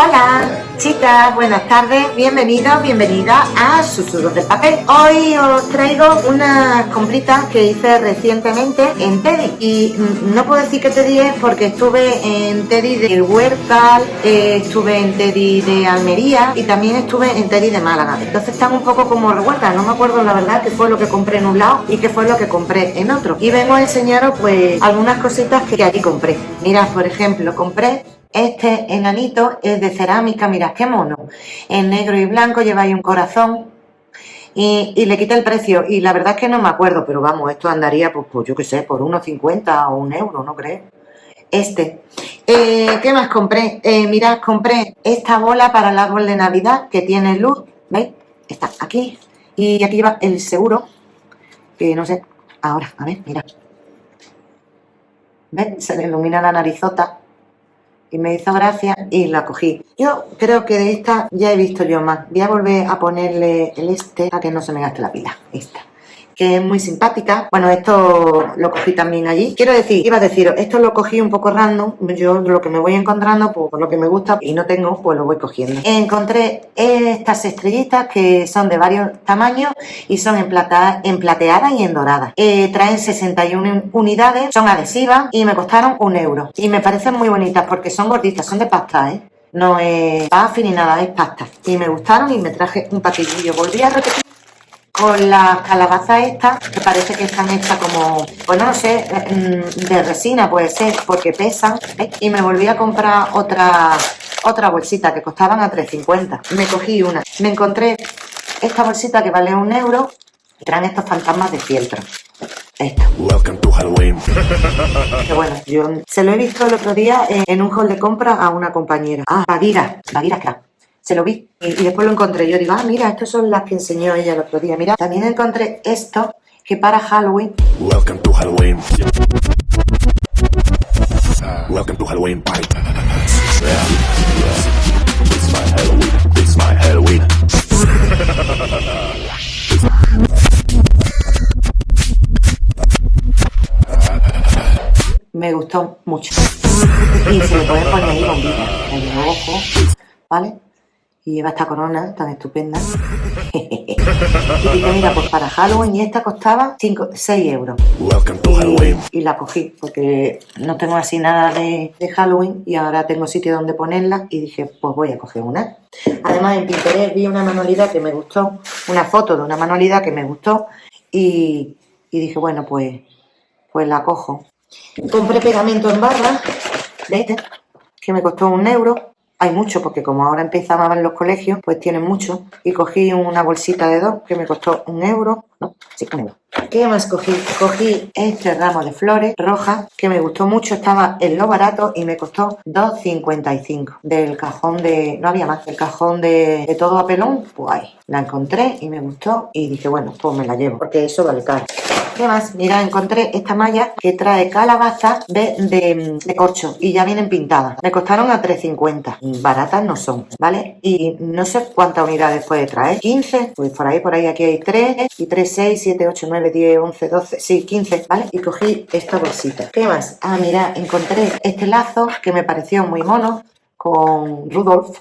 Hola, chicas, buenas tardes, bienvenidos, bienvenidas a Susurros del Papel. Hoy os traigo unas compritas que hice recientemente en Teddy. Y mm, no puedo decir que Teddy es porque estuve en Teddy de Huertal, eh, estuve en Teddy de Almería y también estuve en Teddy de Málaga. Entonces están un poco como revueltas, no me acuerdo la verdad qué fue lo que compré en un lado y qué fue lo que compré en otro. Y vengo a enseñaros pues algunas cositas que allí compré. Mirad, por ejemplo, compré este enanito es de cerámica, mirad qué mono. En negro y blanco lleváis un corazón y, le quita el precio. Y la verdad es que no me acuerdo, pero vamos, esto andaría, pues, pues yo qué sé, por unos 50 o un euro, ¿no crees? Este. Eh, ¿Qué más compré? Eh, mirad, compré esta bola para el árbol de Navidad que tiene luz, ¿veis? Está aquí. Y aquí va el seguro, que no sé, ahora, a ver, mira. ¿Ves? Se le ilumina la narizota y me hizo gracia y la cogí. Yo creo que de esta ya he visto yo más. Voy a volver a ponerle el este para que no se me gaste la pila. Esta que es muy simpática. Bueno, esto lo cogí también allí. Quiero decir, iba a deciros, esto lo cogí un poco random. Yo lo que me voy encontrando, pues por lo que me gusta y no tengo, pues lo voy cogiendo. Encontré estas estrellitas que son de varios tamaños y son en, plata, y en dorada. Eh, traen 61 unidades, son adhesivas y me costaron un euro. Y me parecen muy bonitas porque son gorditas, son de pasta, ¿eh? No es pasta ni nada, es pasta. Y me gustaron y me traje un paquetillo. Volví a repetir con las calabazas estas, que parece que están hechas como, pues no sé, mm, de resina puede ser, porque pesan. Y me volví a comprar otra, otra bolsita que costaban a 3,50. Me cogí una. Me encontré esta bolsita que vale un euro y traen estos fantasmas de fieltro. Esto. que bueno, yo se lo he visto el otro día en un hall de compra a una compañera. Ah, Bagira, Bagira Crap se lo vi y, después lo encontré. Yo digo, ah, mira, estas son las que enseñó ella el otro día. Mira, también encontré esto que para Halloween. Welcome to Halloween. welcome to Halloween party. It's my Halloween. It's my Halloween. Me gustó mucho. Y se le puede poner ahí bombilla en el ojo, ¿vale? Y lleva esta corona tan estupenda. y mira, pues para Halloween y esta costaba 5, 6 euros. Y, la cogí porque no tengo así nada de, Halloween y ahora tengo sitio donde ponerla y dije, pues voy a coger una. Además en Pinterest vi una manualidad que me gustó, una foto de una manualidad que me gustó y, dije, bueno, pues, pues la cojo. Compré pegamento en barra, ¿veis? Que me costó un euro hay mucho, porque como ahora empezaba en los colegios, pues tienen mucho. Y cogí una bolsita de dos que me costó un euro. No, sí, un euro. ¿Qué más cogí? Cogí este ramo de flores rojas que me gustó mucho, estaba en lo barato y me costó 2,55 del cajón de... no había más, del cajón de, de todo a pelón, pues ahí, la encontré y me gustó y dije, bueno, pues me la llevo, porque eso vale caro. ¿Qué más? Mira, encontré esta malla que trae calabaza de, corcho y ya vienen pintadas. Me costaron a 3,50. Baratas no son, ¿vale? Y no sé cuántas unidades puede traer. 15, pues por ahí, por ahí, aquí hay 3 y 3, 6, 7, 8, 9, 10, 11, 12, sí, 15, ¿vale? Y cogí esta bolsita. ¿Qué más? Ah, mira, encontré este lazo que me pareció muy mono con Rudolf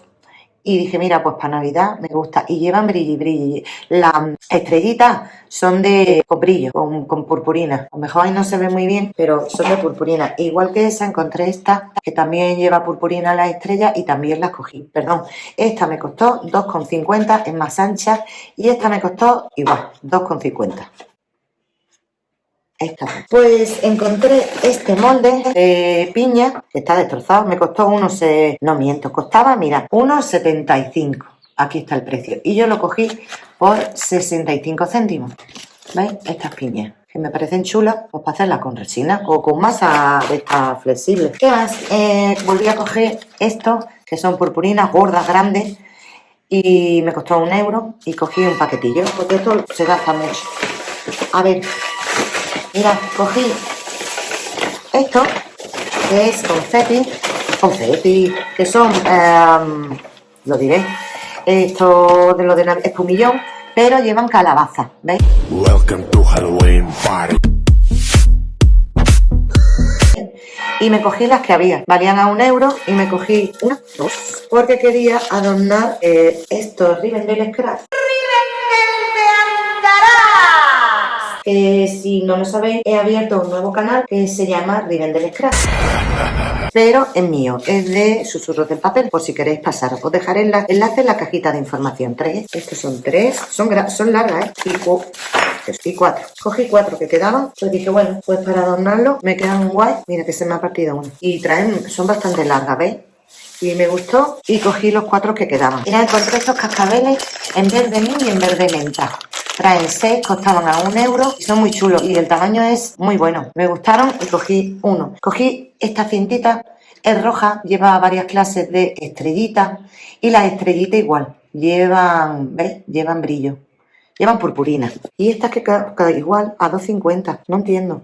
y dije, mira, pues para Navidad me gusta. Y llevan brilli brilli. Las estrellitas son de con brillo, con, purpurina. A lo mejor ahí no se ve muy bien, pero son de purpurina. Igual que esa, encontré esta, que también lleva purpurina la estrella y también la cogí. Perdón, esta me costó 2,50, es más ancha. Y esta me costó igual, 2,50. Pues encontré este molde de piña que está destrozado. Me costó unos, no miento, costaba, mira, unos 75. Aquí está el precio. Y yo lo cogí por 65 céntimos. ¿Veis? Estas piñas que me parecen chulas, pues para hacerlas con resina o con masa de estas flexibles. ¿Qué más? Eh, volví a coger estos, que son purpurinas gordas, grandes, y me costó un euro y cogí un paquetillo, porque esto se gasta mucho. A ver, Mira, cogí esto, que es confeti, confeti, que son, em, lo diré, esto de lo de espumillón, pero llevan calabaza, ¿veis? y me cogí las que había. Valían a un euro y me cogí una, dos, porque quería adornar eh, estos Rivendell Scratch. Que si no lo sabéis, he abierto un nuevo canal que se llama Rivendell Scratch pero es mío, es de susurros del papel, por si queréis pasar. Os dejaré el enlace en la cajita de información. Tres, estos son tres, son, largas, ¿eh? Y, cuatro. Cogí cuatro que quedaban, pues dije, bueno, pues para adornarlo me quedan guay. Mira que se me ha partido uno. Y traen, son bastante largas, ¿veis? y me gustó y cogí los cuatro que quedaban. Mira, encontré estos cascabeles en verde mini y en verde menta. Traen seis, costaban a un euro y son muy chulos y el tamaño es muy bueno. Me gustaron y cogí uno. Cogí esta cintita, es roja, lleva varias clases de estrellitas y las estrellitas igual, llevan, ¿veis? Llevan brillo, llevan purpurina. Y estas que cada igual a 2.50, no entiendo.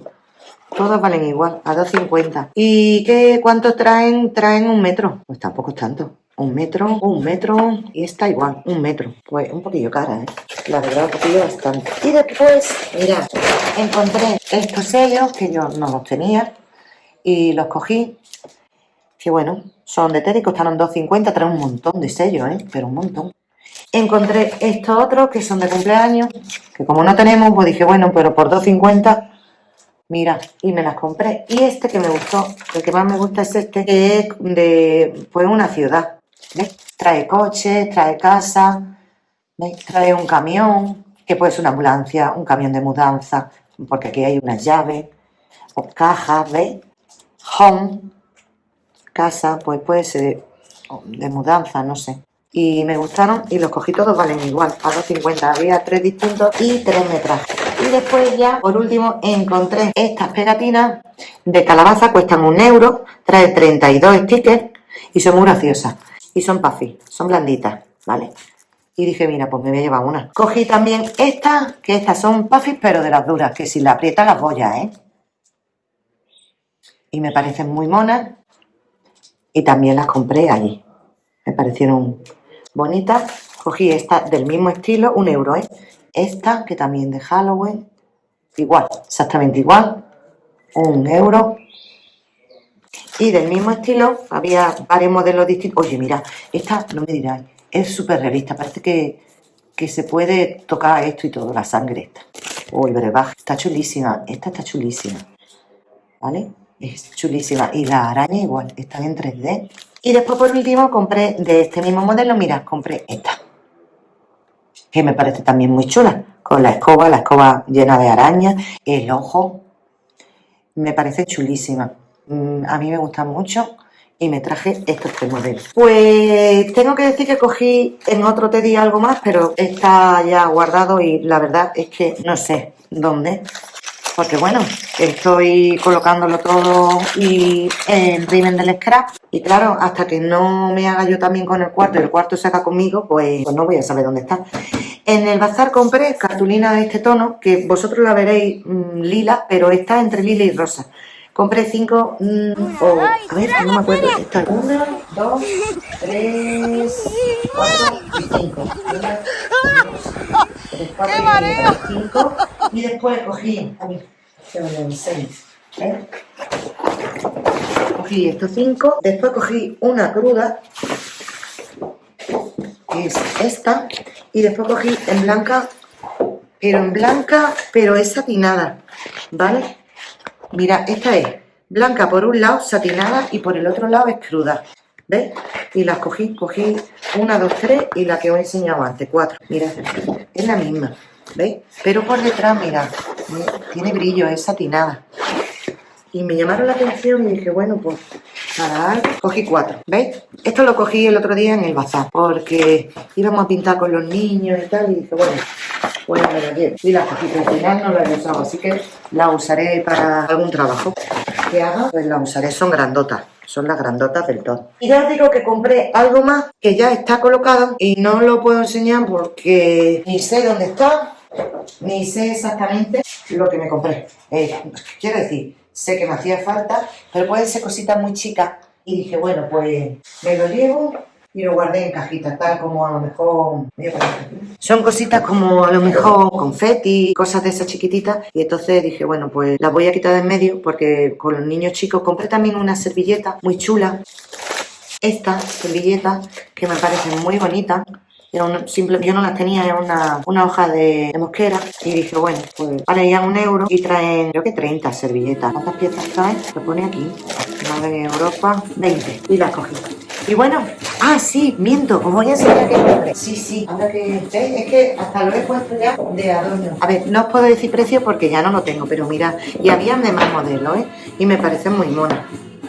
Todas valen igual, a 2.50. ¿Y qué cuánto traen? Traen un metro. Pues tampoco es tanto un metro, un metro y está igual, un metro. Pues un poquillo cara, ¿eh? La verdad, un poquillo bastante. Y después, mirad, encontré estos sellos que yo no los tenía y los cogí. Que bueno, son de Teddy, costaron 2.50, traen un montón de sellos, ¿eh? Pero un montón. Encontré estos otros que son de cumpleaños, que como no tenemos, pues dije, bueno, pero por 2.50 Mira, y me las compré. Y este que me gustó, el que más me gusta es este, que es de pues una ciudad. Trae coche, trae casa, trae un camión, que puede ser una ambulancia, un camión de mudanza, porque aquí hay unas llaves, o cajas, ¿veis? Home, casa, pues puede ser de mudanza, no sé. Y me gustaron y los cogí todos, valen igual, a 2.50. Había tres distintos y tres me traje. Y después ya, por último, encontré estas pegatinas de calabaza, cuestan un euro, trae 32 stickers y son muy graciosas y son puffy, son blanditas, ¿vale? Y dije, mira, pues me voy a llevar una. Cogí también estas, que estas son puffy, pero de las duras, que si la aprieta las voy ¿eh? Y me parecen muy monas. Y también las compré allí. Me parecieron bonitas. Cogí esta del mismo estilo, un euro, ¿eh? Esta, que también de Halloween. Igual, exactamente igual. Un euro. Y del mismo estilo había varios modelos distintos. Oye, mira, esta, no me diráis, es súper realista. Parece que, que, se puede tocar esto y todo, la sangre esta. O el brebaje. Está chulísima. Esta está chulísima. ¿Vale? Es chulísima. Y la araña igual, están en 3D. Y después por último compré de este mismo modelo, mira, compré esta. Que me parece también muy chula. Con la escoba, la escoba llena de arañas, el ojo. Me parece chulísima. Mm, a mí me gustan mucho y me traje estos tres modelos. Pues tengo que decir que cogí en otro te algo más, pero está ya guardado y la verdad es que no sé dónde. Porque bueno, estoy colocándolo todo y en Riven del Scrap. Y claro, hasta que no me haga yo también con el cuarto y el cuarto se haga conmigo, pues, pues no voy a saber dónde está. En el bazar compré cartulina de este tono, que vosotros la veréis mm, lila, pero está entre lila y rosa. Compré cinco, mm, o, a ver, no me acuerdo, esta, una, dos, tres, cuatro y cinco. Cuatro y cinco. Y después cogí, a ver, ¿eh? Cogí estos cinco, después cogí una cruda, que es esta, y después cogí en blanca, pero en blanca, pero es satinada, ¿vale? Mira, esta es blanca por un lado, satinada, y por el otro lado es cruda. ¿Ves? Y las cogí, cogí una, dos, tres y la que os he enseñado antes, cuatro. Mira, es la misma, ¿veis? Pero por detrás, mira, tiene brillo, es satinada. Y me llamaron la atención y dije, bueno, pues para cogí cuatro, ¿veis? Esto lo cogí el otro día en el bazar, porque íbamos a pintar con los niños y tal, y dije, bueno, bueno, me la llevo. Y la cogí, al final no la he usado, así que la usaré para algún trabajo que haga, pues la usaré, son grandotas. Son las grandotas del todo. Y ya os digo que compré algo más que ya está colocado y no lo puedo enseñar porque ni sé dónde está, ni sé exactamente lo que me compré. Eh, quiero decir, sé que me hacía falta, pero pueden ser cositas muy chicas. Y dije, bueno, pues me lo llevo y lo guardé en cajitas, tal como a lo mejor... Son cositas como a lo mejor confeti, cosas de esas chiquititas. Y entonces dije, bueno, pues las voy a quitar de en medio porque con los niños chicos compré también una servilleta muy chula. Esta servilleta que me parece muy yo no las tenía, era una, hoja de, mosquera y dije, bueno, pues vale ya un euro y traen, creo que 30 servilletas. ¿Cuántas piezas traen? Lo pone aquí, de Europa, 20 y las cogí. Y bueno, ah, sí, miento, os voy a enseñar que compré. Sí, sí, ahora que, Es que hasta lo he puesto ya de adorno. A ver, no os puedo decir precio porque ya no lo tengo, pero mira, y habían de más modelos, ¿eh? Y me parecen muy monas,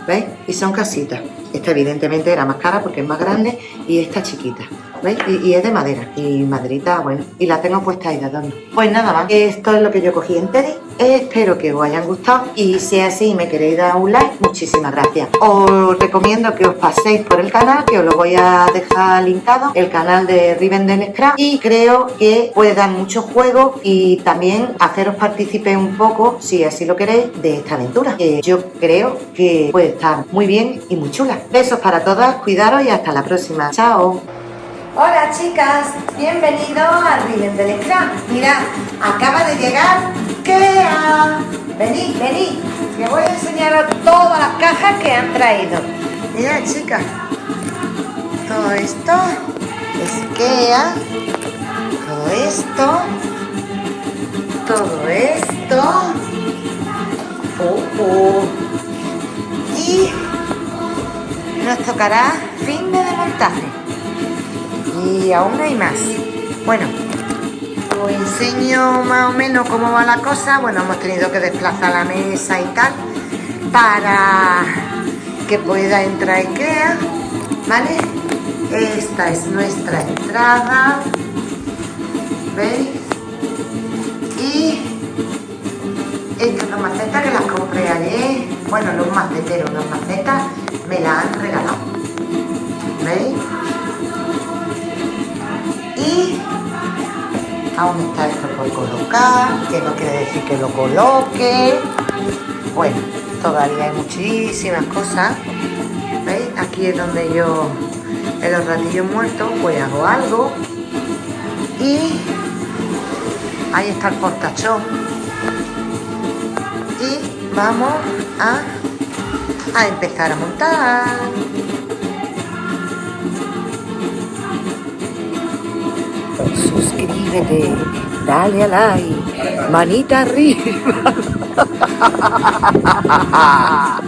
¿veis? Y son casitas. Esta evidentemente era más cara porque es más grande y esta chiquita. ¿Veis? Y, es de madera. Y maderita, bueno. Y la tengo puesta ahí de adorno. Pues nada más. Esto es lo que yo cogí en Teddy. Espero que os hayan gustado. Y si es así me queréis dar un like, muchísimas gracias. Os recomiendo que os paséis por el canal, que os lo voy a dejar linkado. El canal de Rivendell Scrap. Y creo que puede dar mucho juego y también haceros partícipe un poco, si así lo queréis, de esta aventura. Que yo creo que puede estar muy bien y muy chula. Besos para todas, cuidaros y hasta la próxima. Chao. Hola chicas, bienvenido a Riven del Mirad, acaba de llegar Kea. Venid, venid, que voy a enseñaros todas las cajas que han traído. Mirad chicas, todo esto es Kea, todo esto, todo esto, oh, oh. y nos tocará fin de montaje y aún hay más. Bueno, os enseño más o menos cómo va la cosa. Bueno, hemos tenido que desplazar la mesa y tal para que pueda entrar Ikea, ¿vale? Esta es nuestra entrada, ¿veis? Y estas macetas que las compré ayer, bueno, los maceteros, las macetas me las han regalado, ¿veis? y aún está esto por colocar, que no quiere decir que lo coloque. Bueno, todavía hay muchísimas cosas. ¿Veis? Aquí es donde yo, en los ratillos muertos, pues hago algo. Y ahí está el portachón. Y vamos a, a empezar a montar. suscríbete, dale a like, manita arriba.